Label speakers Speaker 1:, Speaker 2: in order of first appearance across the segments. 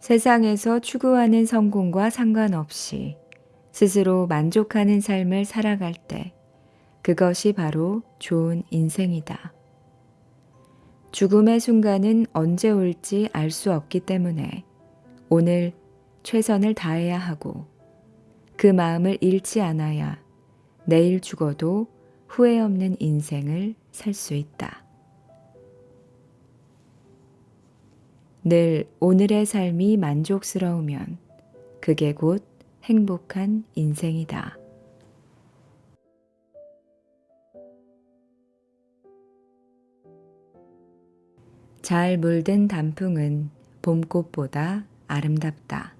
Speaker 1: 세상에서 추구하는 성공과 상관없이 스스로 만족하는 삶을 살아갈 때 그것이 바로 좋은 인생이다. 죽음의 순간은 언제 올지 알 수 없기 때문에 오늘 최선을 다해야 하고 그 마음을 잃지 않아야 내일 죽어도 후회 없는 인생을 살 수 있다. 늘 오늘의 삶이 만족스러우면 그게 곧 행복한 인생이다. 잘 물든 단풍은 봄꽃보다 아름답다.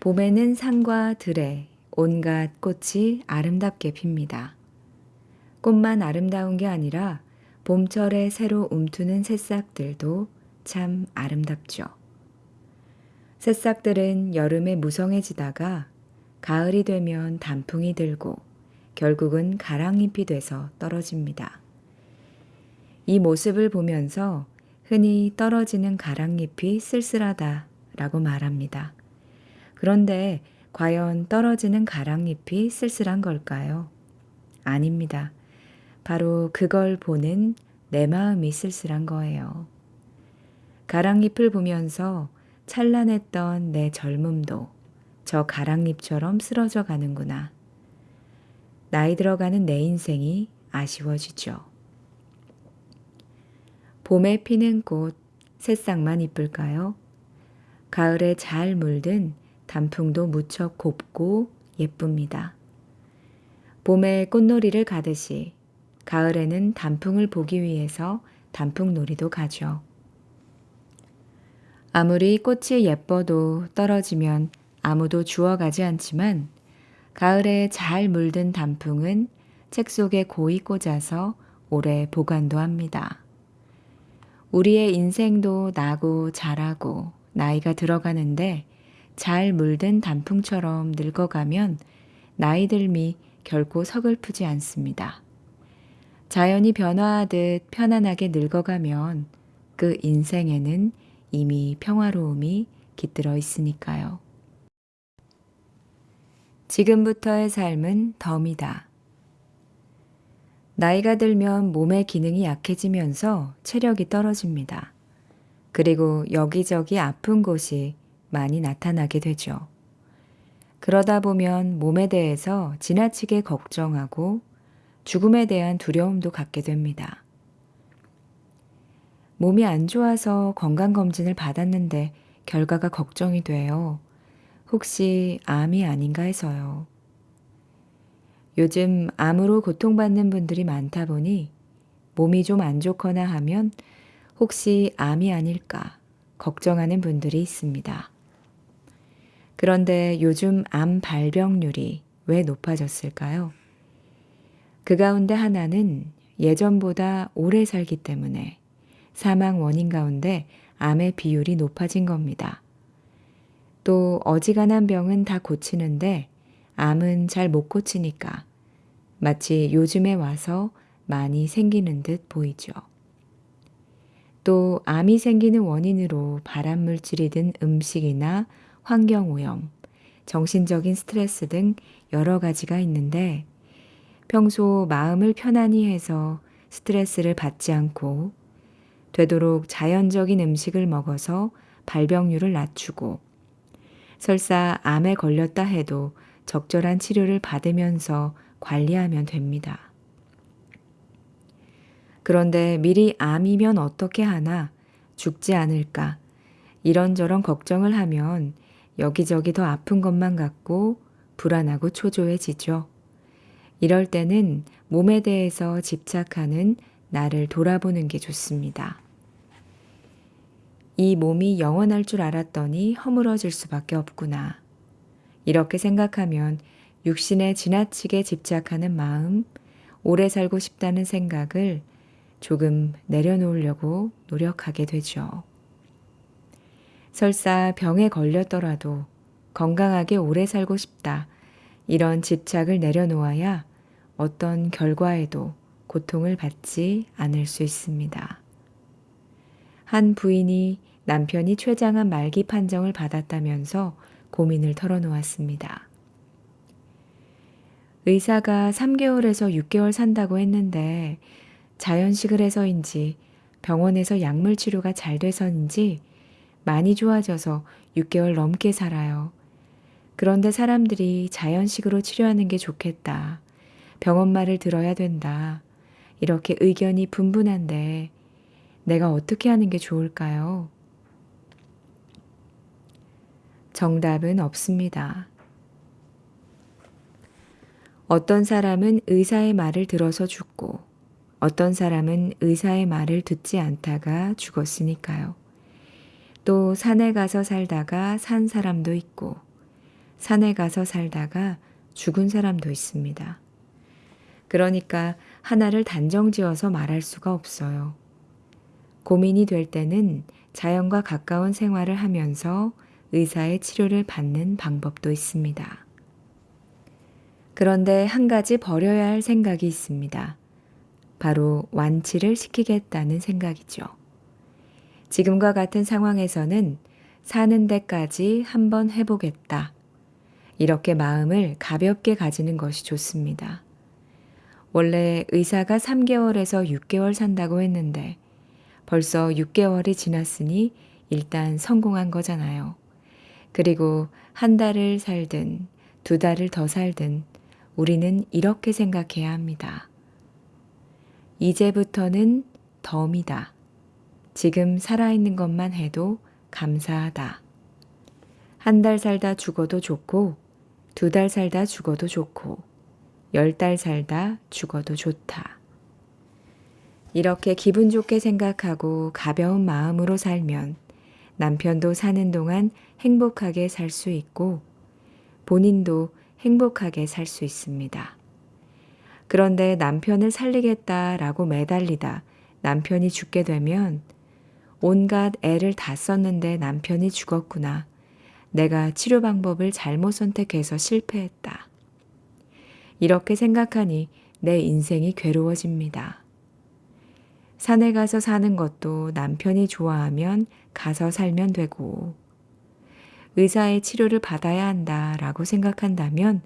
Speaker 1: 봄에는 산과 들에 온갖 꽃이 아름답게 핍니다. 꽃만 아름다운 게 아니라 봄철에 새로 움트는 새싹들도 참 아름답죠. 새싹들은 여름에 무성해지다가 가을이 되면 단풍이 들고 결국은 가랑잎이 돼서 떨어집니다. 이 모습을 보면서 흔히 떨어지는 가랑잎이 쓸쓸하다 라고 말합니다. 그런데 과연 떨어지는 가랑잎이 쓸쓸한 걸까요? 아닙니다. 바로 그걸 보는 내 마음이 쓸쓸한 거예요. 가랑잎을 보면서 찬란했던 내 젊음도 저 가랑잎처럼 쓰러져 가는구나. 나이 들어가는 내 인생이 아쉬워지죠. 봄에 피는 꽃, 새싹만 이쁠까요? 가을에 잘 물든 단풍도 무척 곱고 예쁩니다. 봄에 꽃놀이를 가듯이 가을에는 단풍을 보기 위해서 단풍놀이도 가죠. 아무리 꽃이 예뻐도 떨어지면 아무도 주워가지 않지만 가을에 잘 물든 단풍은 책 속에 고이 꽂아서 오래 보관도 합니다. 우리의 인생도 나고 자라고 나이가 들어가는데 잘 물든 단풍처럼 늙어가면 나이 들미 결코 서글프지 않습니다. 자연이 변화하듯 편안하게 늙어가면 그 인생에는 이미 평화로움이 깃들어 있으니까요. 지금부터의 삶은 덤이다. 나이가 들면 몸의 기능이 약해지면서 체력이 떨어집니다. 그리고 여기저기 아픈 곳이 많이 나타나게 되죠. 그러다 보면 몸에 대해서 지나치게 걱정하고 죽음에 대한 두려움도 갖게 됩니다. 몸이 안 좋아서 건강검진을 받았는데 결과가 걱정이 돼요. 혹시 암이 아닌가 해서요. 요즘 암으로 고통받는 분들이 많다 보니 몸이 좀 안 좋거나 하면 혹시 암이 아닐까 걱정하는 분들이 있습니다. 그런데 요즘 암 발병률이 왜 높아졌을까요? 그 가운데 하나는 예전보다 오래 살기 때문에 사망 원인 가운데 암의 비율이 높아진 겁니다. 또 어지간한 병은 다 고치는데 암은 잘 못 고치니까 마치 요즘에 와서 많이 생기는 듯 보이죠. 또 암이 생기는 원인으로 발암 물질이 든 음식이나 환경 오염, 정신적인 스트레스 등 여러 가지가 있는데 평소 마음을 편안히 해서 스트레스를 받지 않고 되도록 자연적인 음식을 먹어서 발병률을 낮추고 설사 암에 걸렸다 해도 적절한 치료를 받으면서 관리하면 됩니다. 그런데 미리 암이면 어떻게 하나 죽지 않을까 이런저런 걱정을 하면 여기저기 더 아픈 것만 같고 불안하고 초조해지죠. 이럴 때는 몸에 대해서 집착하는 나를 돌아보는 게 좋습니다. 이 몸이 영원할 줄 알았더니 허물어질 수밖에 없구나. 이렇게 생각하면 육신에 지나치게 집착하는 마음, 오래 살고 싶다는 생각을 조금 내려놓으려고 노력하게 되죠. 설사 병에 걸렸더라도 건강하게 오래 살고 싶다. 이런 집착을 내려놓아야 어떤 결과에도 고통을 받지 않을 수 있습니다. 한 부인이 남편이 췌장암 말기 판정을 받았다면서 고민을 털어놓았습니다. 의사가 3개월에서 6개월 산다고 했는데 자연식을 해서인지 병원에서 약물 치료가 잘 돼서인지 많이 좋아져서 6개월 넘게 살아요. 그런데 사람들이 자연식으로 치료하는 게 좋겠다. 병원 말을 들어야 된다. 이렇게 의견이 분분한데 내가 어떻게 하는 게 좋을까요? 정답은 없습니다. 어떤 사람은 의사의 말을 들어서 죽고 어떤 사람은 의사의 말을 듣지 않다가 죽었으니까요. 또 산에 가서 살다가 산 사람도 있고 산에 가서 살다가 죽은 사람도 있습니다. 그러니까 하나를 단정 지어서 말할 수가 없어요. 고민이 될 때는 자연과 가까운 생활을 하면서 의사의 치료를 받는 방법도 있습니다. 그런데 한 가지 버려야 할 생각이 있습니다. 바로 완치를 시키겠다는 생각이죠. 지금과 같은 상황에서는 사는 데까지 한번 해보겠다. 이렇게 마음을 가볍게 가지는 것이 좋습니다. 원래 의사가 3개월에서 6개월 산다고 했는데 벌써 6개월이 지났으니 일단 성공한 거잖아요. 그리고 한 달을 살든 두 달을 더 살든 우리는 이렇게 생각해야 합니다. 이제부터는 덤이다. 지금 살아있는 것만 해도 감사하다. 한 달 살다 죽어도 좋고, 두 달 살다 죽어도 좋고, 열 달 살다 죽어도 좋다. 이렇게 기분 좋게 생각하고 가벼운 마음으로 살면 남편도 사는 동안 행복하게 살 수 있고 본인도 행복하게 살 수 있습니다. 그런데 남편을 살리겠다라고 매달리다 남편이 죽게 되면 온갖 애를 다 썼는데 남편이 죽었구나. 내가 치료 방법을 잘못 선택해서 실패했다. 이렇게 생각하니 내 인생이 괴로워집니다. 산에 가서 사는 것도 남편이 좋아하면 가서 살면 되고, 의사의 치료를 받아야 한다 라고 생각한다면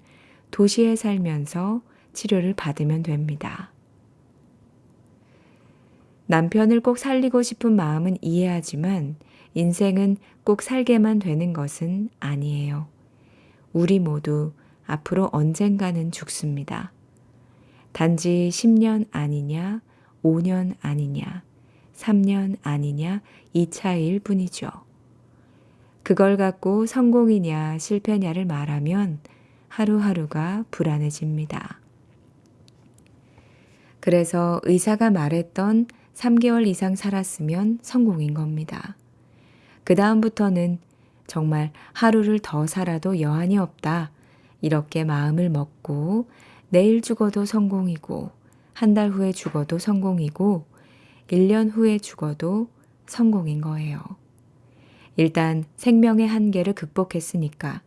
Speaker 1: 도시에 살면서 치료를 받으면 됩니다. 남편을 꼭 살리고 싶은 마음은 이해하지만 인생은 꼭 살게만 되는 것은 아니에요. 우리 모두 앞으로 언젠가는 죽습니다. 단지 10년 아니냐, 5년 아니냐, 3년 아니냐, 이 차이일 뿐이죠. 그걸 갖고 성공이냐, 실패냐를 말하면 하루하루가 불안해집니다. 그래서 의사가 말했던 3개월 이상 살았으면 성공인 겁니다. 그 다음부터는 정말 하루를 더 살아도 여한이 없다. 이렇게 마음을 먹고 내일 죽어도 성공이고 한 달 후에 죽어도 성공이고 1년 후에 죽어도 성공인 거예요. 일단 생명의 한계를 극복했으니까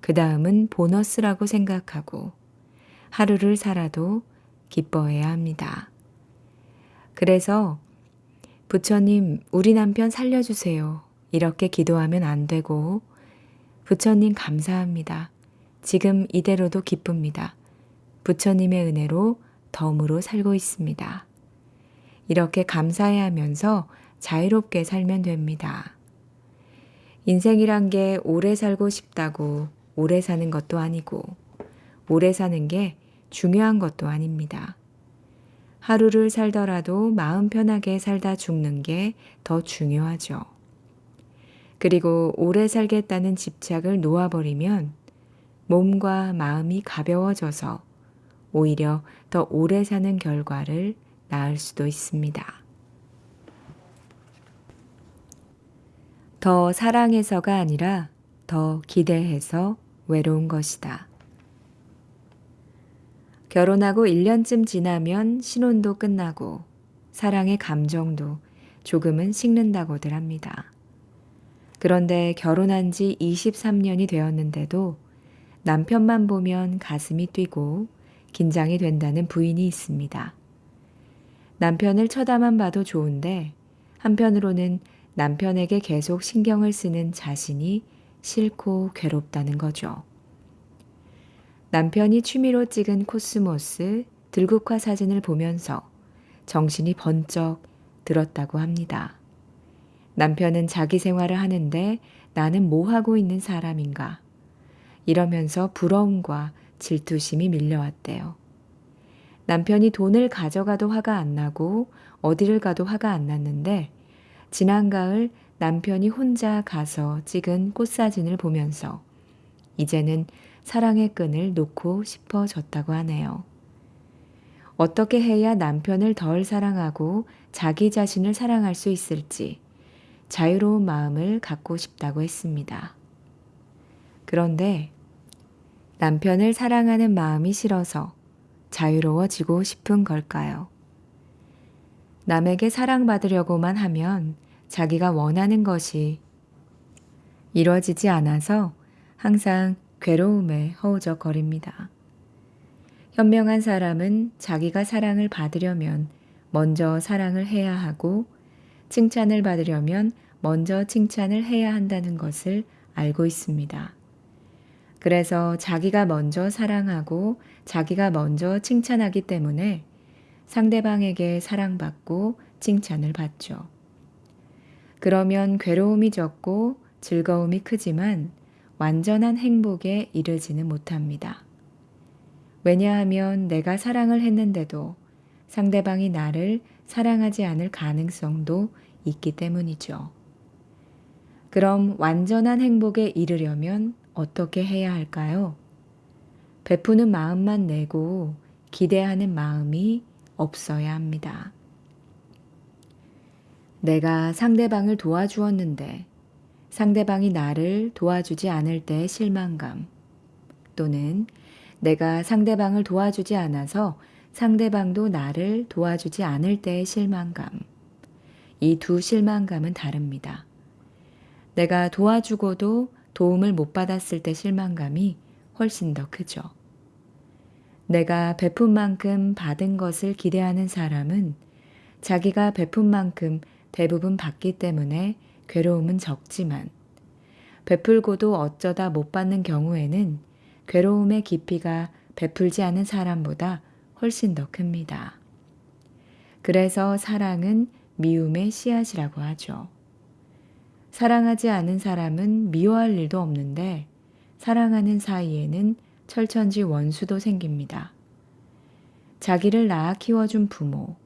Speaker 1: 그 다음은 보너스라고 생각하고 하루를 살아도 기뻐해야 합니다. 그래서 부처님, 우리 남편 살려주세요. 이렇게 기도하면 안 되고, 부처님 감사합니다. 지금 이대로도 기쁩니다. 부처님의 은혜로 덤으로 살고 있습니다. 이렇게 감사해 하면서 자유롭게 살면 됩니다. 인생이란 게 오래 살고 싶다고 오래 사는 것도 아니고, 오래 사는 게 중요한 것도 아닙니다. 하루를 살더라도 마음 편하게 살다 죽는 게 더 중요하죠. 그리고 오래 살겠다는 집착을 놓아버리면 몸과 마음이 가벼워져서 오히려 더 오래 사는 결과를 낳을 수도 있습니다. 더 사랑해서가 아니라 더 기대해서 외로운 것이다. 결혼하고 1년쯤 지나면 신혼도 끝나고 사랑의 감정도 조금은 식는다고들 합니다. 그런데 결혼한 지 23년이 되었는데도 남편만 보면 가슴이 뛰고 긴장이 된다는 부인이 있습니다. 남편을 쳐다만 봐도 좋은데 한편으로는 남편에게 계속 신경을 쓰는 자신이 싫고 괴롭다는 거죠. 남편이 취미로 찍은 코스모스 들국화 사진을 보면서 정신이 번쩍 들었다고 합니다. 남편은 자기 생활을 하는데 나는 뭐 하고 있는 사람인가? 이러면서 부러움과 질투심이 밀려왔대요. 남편이 돈을 가져가도 화가 안 나고 어디를 가도 화가 안 났는데 지난 가을 남편이 혼자 가서 찍은 꽃사진을 보면서 이제는 사랑의 끈을 놓고 싶어졌다고 하네요. 어떻게 해야 남편을 덜 사랑하고 자기 자신을 사랑할 수 있을지 자유로운 마음을 갖고 싶다고 했습니다. 그런데 남편을 사랑하는 마음이 싫어서 자유로워지고 싶은 걸까요? 남에게 사랑받으려고만 하면 자기가 원하는 것이 이루어지지 않아서 항상 괴로움에 허우적거립니다. 현명한 사람은 자기가 사랑을 받으려면 먼저 사랑을 해야 하고 칭찬을 받으려면 먼저 칭찬을 해야 한다는 것을 알고 있습니다. 그래서 자기가 먼저 사랑하고 자기가 먼저 칭찬하기 때문에 상대방에게 사랑받고 칭찬을 받죠. 그러면 괴로움이 적고 즐거움이 크지만 완전한 행복에 이르지는 못합니다. 왜냐하면 내가 사랑을 했는데도 상대방이 나를 사랑하지 않을 가능성도 있기 때문이죠. 그럼 완전한 행복에 이르려면 어떻게 해야 할까요? 베푸는 마음만 내고 기대하는 마음이 없어야 합니다. 내가 상대방을 도와주었는데 상대방이 나를 도와주지 않을 때의 실망감 또는 내가 상대방을 도와주지 않아서 상대방도 나를 도와주지 않을 때의 실망감. 이 두 실망감은 다릅니다. 내가 도와주고도 도움을 못 받았을 때 실망감이 훨씬 더 크죠. 내가 베푼 만큼 받은 것을 기대하는 사람은 자기가 베푼 만큼 대부분 받기 때문에 괴로움은 적지만 베풀고도 어쩌다 못 받는 경우에는 괴로움의 깊이가 베풀지 않은 사람보다 훨씬 더 큽니다. 그래서 사랑은 미움의 씨앗이라고 하죠. 사랑하지 않은 사람은 미워할 일도 없는데 사랑하는 사이에는 철천지 원수도 생깁니다. 자기를 낳아 키워준 부모,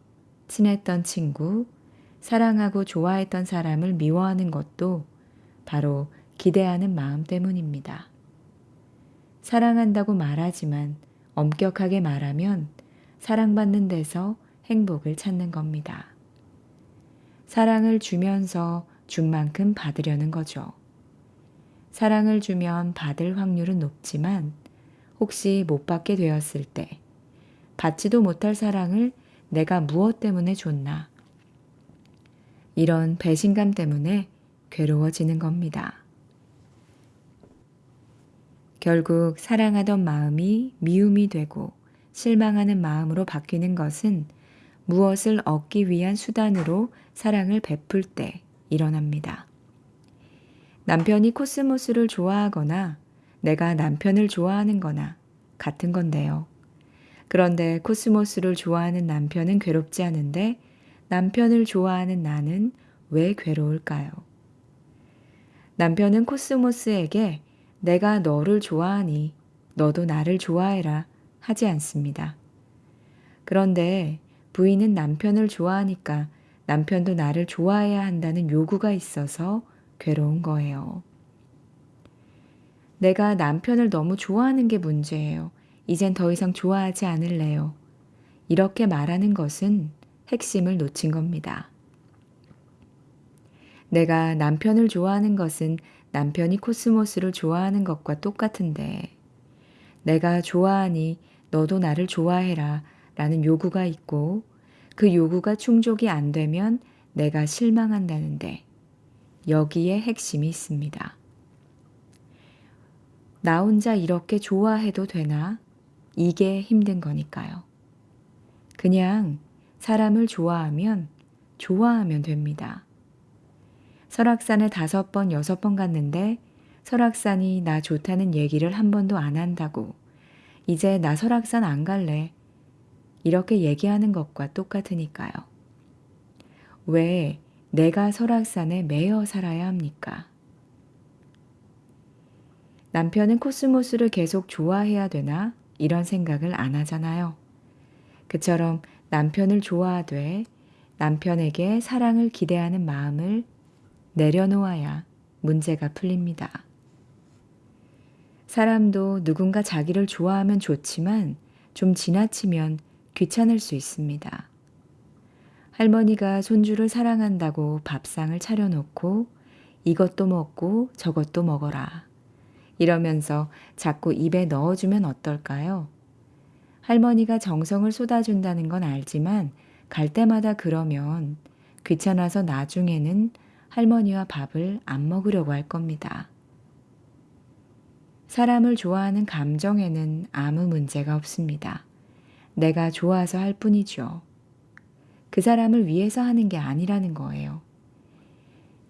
Speaker 1: 친했던 친구, 사랑하고 좋아했던 사람을 미워하는 것도 바로 기대하는 마음 때문입니다. 사랑한다고 말하지만 엄격하게 말하면 사랑받는 데서 행복을 찾는 겁니다. 사랑을 주면서 준 만큼 받으려는 거죠. 사랑을 주면 받을 확률은 높지만 혹시 못 받게 되었을 때 받지도 못할 사랑을 내가 무엇 때문에 줬나 이런 배신감 때문에 괴로워지는 겁니다. 결국 사랑하던 마음이 미움이 되고 실망하는 마음으로 바뀌는 것은 무엇을 얻기 위한 수단으로 사랑을 베풀 때 일어납니다. 남편이 코스모스를 좋아하거나 내가 남편을 좋아하는 거나 같은 건데요. 그런데 코스모스를 좋아하는 남편은 괴롭지 않은데 남편을 좋아하는 나는 왜 괴로울까요? 남편은 코스모스에게 내가 너를 좋아하니 너도 나를 좋아해라 하지 않습니다. 그런데 부인은 남편을 좋아하니까 남편도 나를 좋아해야 한다는 요구가 있어서 괴로운 거예요. 내가 남편을 너무 좋아하는 게 문제예요. 이젠 더 이상 좋아하지 않을래요. 이렇게 말하는 것은 핵심을 놓친 겁니다. 내가 남편을 좋아하는 것은 남편이 코스모스를 좋아하는 것과 똑같은데 내가 좋아하니 너도 나를 좋아해라 라는 요구가 있고 그 요구가 충족이 안 되면 내가 실망한다는데 여기에 핵심이 있습니다. 나 혼자 이렇게 좋아해도 되나? 이게 힘든 거니까요. 그냥 사람을 좋아하면 좋아하면 됩니다. 설악산에 다섯 번, 여섯 번 갔는데 설악산이 나 좋다는 얘기를 한 번도 안 한다고. 이제 나 설악산 안 갈래. 이렇게 얘기하는 것과 똑같으니까요. 왜 내가 설악산에 매여 살아야 합니까? 남편은 코스모스를 계속 좋아해야 되나? 이런 생각을 안 하잖아요. 그처럼 남편을 좋아하되 남편에게 사랑을 기대하는 마음을 내려놓아야 문제가 풀립니다. 사람도 누군가 자기를 좋아하면 좋지만 좀 지나치면 귀찮을 수 있습니다. 할머니가 손주를 사랑한다고 밥상을 차려놓고 이것도 먹고 저것도 먹어라. 이러면서 자꾸 입에 넣어주면 어떨까요? 할머니가 정성을 쏟아준다는 건 알지만 갈 때마다 그러면 귀찮아서 나중에는 할머니와 밥을 안 먹으려고 할 겁니다. 사람을 좋아하는 감정에는 아무 문제가 없습니다. 내가 좋아서 할 뿐이죠. 그 사람을 위해서 하는 게 아니라는 거예요.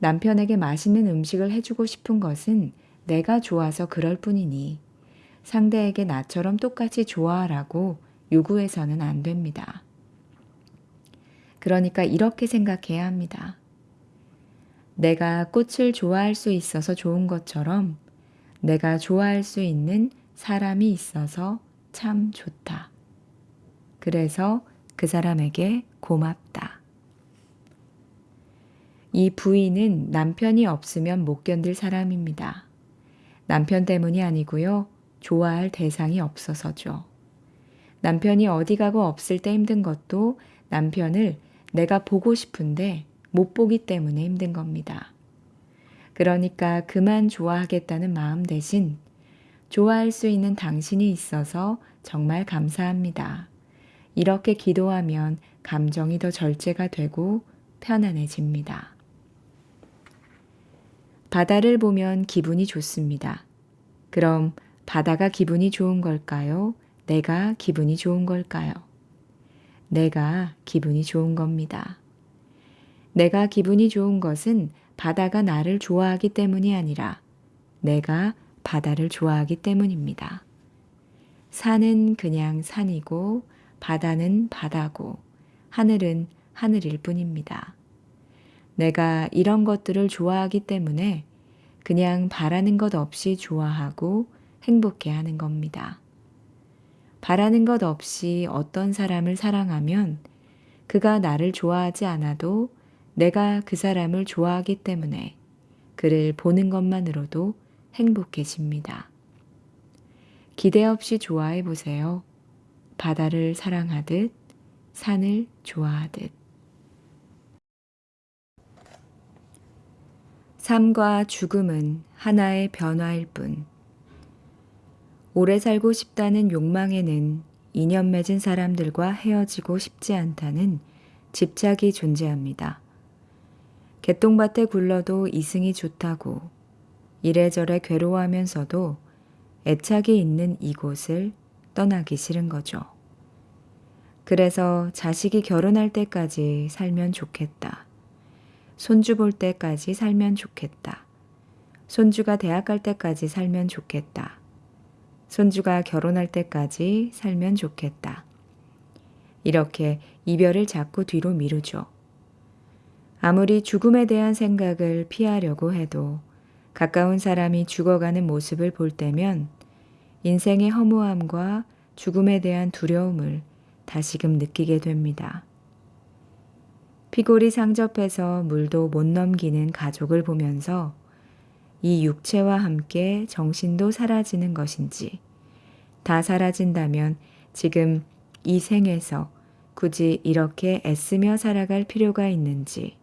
Speaker 1: 남편에게 맛있는 음식을 해주고 싶은 것은 내가 좋아서 그럴 뿐이니 상대에게 나처럼 똑같이 좋아하라고 요구해서는 안 됩니다. 그러니까 이렇게 생각해야 합니다. 내가 꽃을 좋아할 수 있어서 좋은 것처럼 내가 좋아할 수 있는 사람이 있어서 참 좋다. 그래서 그 사람에게 고맙다. 이 부인은 남편이 없으면 못 견딜 사람입니다. 남편 때문이 아니고요. 좋아할 대상이 없어서죠. 남편이 어디 가고 없을 때 힘든 것도 남편을 내가 보고 싶은데 못 보기 때문에 힘든 겁니다. 그러니까 그만 좋아하겠다는 마음 대신 좋아할 수 있는 당신이 있어서 정말 감사합니다. 이렇게 기도하면 감정이 더 절제가 되고 편안해집니다. 바다를 보면 기분이 좋습니다. 그럼 바다가 기분이 좋은 걸까요? 내가 기분이 좋은 걸까요? 내가 기분이 좋은 겁니다. 내가 기분이 좋은 것은 바다가 나를 좋아하기 때문이 아니라 내가 바다를 좋아하기 때문입니다. 산은 그냥 산이고 바다는 바다고 하늘은 하늘일 뿐입니다. 내가 이런 것들을 좋아하기 때문에 그냥 바라는 것 없이 좋아하고 행복해 하는 겁니다. 바라는 것 없이 어떤 사람을 사랑하면 그가 나를 좋아하지 않아도 내가 그 사람을 좋아하기 때문에 그를 보는 것만으로도 행복해집니다. 기대 없이 좋아해 보세요. 바다를 사랑하듯 산을 좋아하듯. 삶과 죽음은 하나의 변화일 뿐. 오래 살고 싶다는 욕망에는 인연 맺은 사람들과 헤어지고 싶지 않다는 집착이 존재합니다. 개똥밭에 굴러도 이승이 좋다고 이래저래 괴로워하면서도 애착이 있는 이곳을 떠나기 싫은 거죠. 그래서 자식이 결혼할 때까지 살면 좋겠다. 손주 볼 때까지 살면 좋겠다. 손주가 대학 갈 때까지 살면 좋겠다. 손주가 결혼할 때까지 살면 좋겠다. 이렇게 이별을 자꾸 뒤로 미루죠. 아무리 죽음에 대한 생각을 피하려고 해도 가까운 사람이 죽어가는 모습을 볼 때면 인생의 허무함과 죽음에 대한 두려움을 다시금 느끼게 됩니다. 피골이 상접해서 물도 못 넘기는 가족을 보면서 이 육체와 함께 정신도 사라지는 것인지, 다 사라진다면 지금 이 생에서 굳이 이렇게 애쓰며 살아갈 필요가 있는지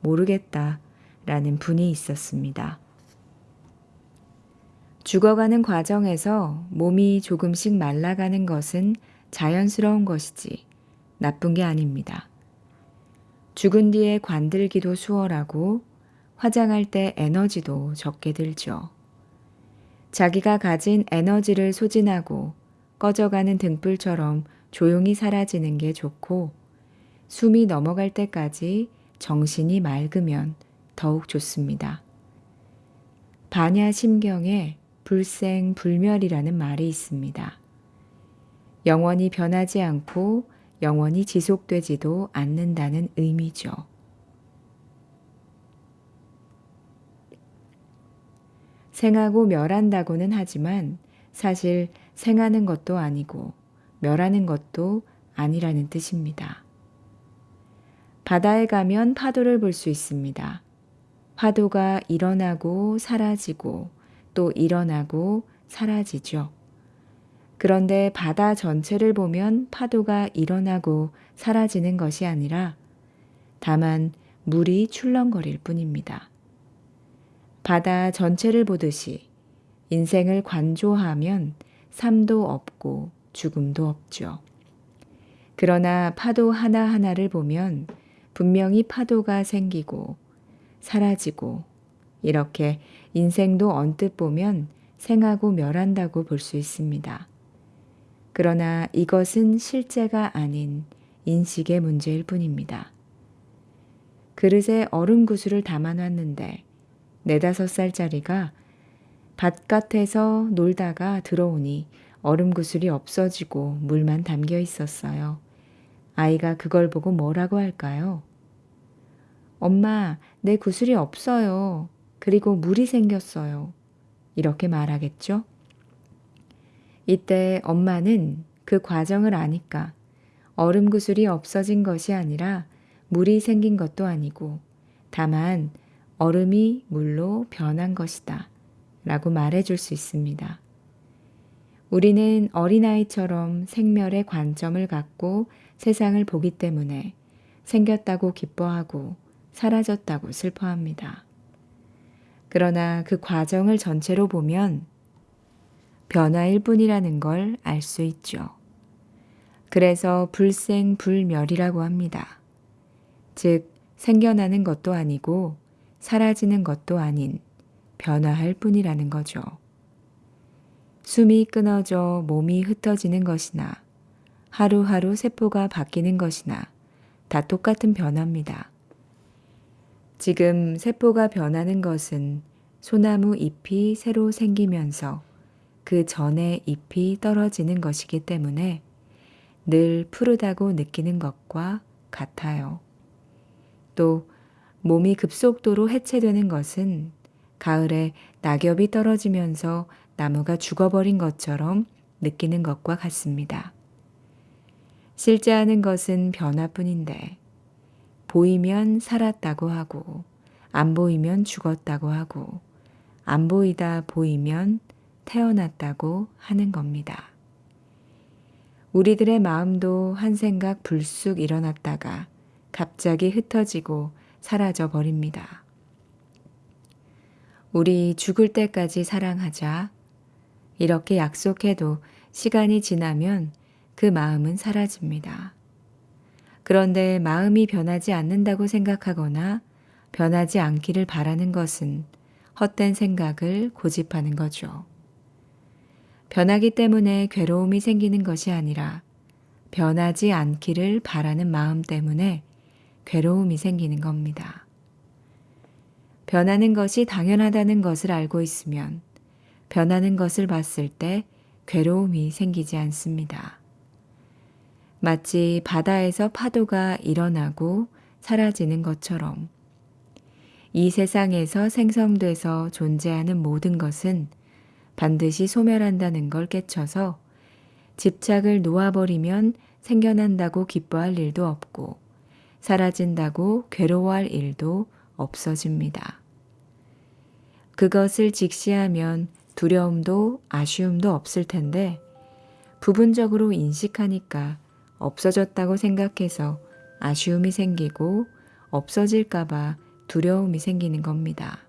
Speaker 1: 모르겠다 라는 분이 있었습니다. 죽어가는 과정에서 몸이 조금씩 말라가는 것은 자연스러운 것이지 나쁜 게 아닙니다. 죽은 뒤에 관들기도 수월하고 화장할 때 에너지도 적게 들죠. 자기가 가진 에너지를 소진하고 꺼져가는 등불처럼 조용히 사라지는 게 좋고 숨이 넘어갈 때까지 정신이 맑으면 더욱 좋습니다. 반야심경에 불생 불멸이라는 말이 있습니다. 영원히 변하지 않고 영원히 지속되지도 않는다는 의미죠. 생하고 멸한다고는 하지만 사실 생하는 것도 아니고 멸하는 것도 아니라는 뜻입니다. 바다에 가면 파도를 볼 수 있습니다. 파도가 일어나고 사라지고 또 일어나고 사라지죠. 그런데 바다 전체를 보면 파도가 일어나고 사라지는 것이 아니라 다만 물이 출렁거릴 뿐입니다. 바다 전체를 보듯이 인생을 관조하면 삶도 없고 죽음도 없죠. 그러나 파도 하나하나를 보면 분명히 파도가 생기고 사라지고 이렇게 인생도 언뜻 보면 생하고 멸한다고 볼 수 있습니다. 그러나 이것은 실제가 아닌 인식의 문제일 뿐입니다. 그릇에 얼음 구슬을 담아놨는데 네다섯 살짜리가 바깥에서 놀다가 들어오니 얼음 구슬이 없어지고 물만 담겨 있었어요. 아이가 그걸 보고 뭐라고 할까요? 엄마, 내 구슬이 없어요. 그리고 물이 생겼어요. 이렇게 말하겠죠? 이때 엄마는 그 과정을 아니까 얼음 구슬이 없어진 것이 아니라 물이 생긴 것도 아니고 다만 얼음이 물로 변한 것이다. 라고 말해줄 수 있습니다. 우리는 어린아이처럼 생멸의 관점을 갖고 세상을 보기 때문에 생겼다고 기뻐하고 사라졌다고 슬퍼합니다. 그러나 그 과정을 전체로 보면 변화일 뿐이라는 걸 알 수 있죠. 그래서 불생불멸이라고 합니다. 즉, 생겨나는 것도 아니고 사라지는 것도 아닌 변화할 뿐이라는 거죠. 숨이 끊어져 몸이 흩어지는 것이나 하루하루 세포가 바뀌는 것이나 다 똑같은 변화입니다. 지금 세포가 변하는 것은 소나무 잎이 새로 생기면서 그 전에 잎이 떨어지는 것이기 때문에 늘 푸르다고 느끼는 것과 같아요. 또 몸이 급속도로 해체되는 것은 가을에 낙엽이 떨어지면서 나무가 죽어버린 것처럼 느끼는 것과 같습니다. 실제 하는 것은 변화뿐인데 보이면 살았다고 하고 안 보이면 죽었다고 하고 안 보이다 보이면 태어났다고 하는 겁니다. 우리들의 마음도 한 생각 불쑥 일어났다가 갑자기 흩어지고 사라져 버립니다. 우리 죽을 때까지 사랑하자. 이렇게 약속해도 시간이 지나면 그 마음은 사라집니다. 그런데 마음이 변하지 않는다고 생각하거나 변하지 않기를 바라는 것은 헛된 생각을 고집하는 거죠. 변하기 때문에 괴로움이 생기는 것이 아니라 변하지 않기를 바라는 마음 때문에 괴로움이 생기는 겁니다. 변하는 것이 당연하다는 것을 알고 있으면 변하는 것을 봤을 때 괴로움이 생기지 않습니다. 마치 바다에서 파도가 일어나고 사라지는 것처럼 이 세상에서 생성돼서 존재하는 모든 것은 반드시 소멸한다는 걸 깨쳐서 집착을 놓아버리면 생겨난다고 기뻐할 일도 없고 사라진다고 괴로워할 일도 없어집니다. 그것을 직시하면 두려움도 아쉬움도 없을 텐데 부분적으로 인식하니까 없어졌다고 생각해서 아쉬움이 생기고 없어질까봐 두려움이 생기는 겁니다.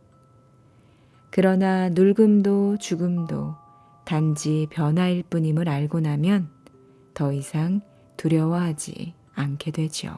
Speaker 1: 그러나 늙음도 죽음도 단지 변화일 뿐임을 알고 나면 더 이상 두려워하지 않게 되죠.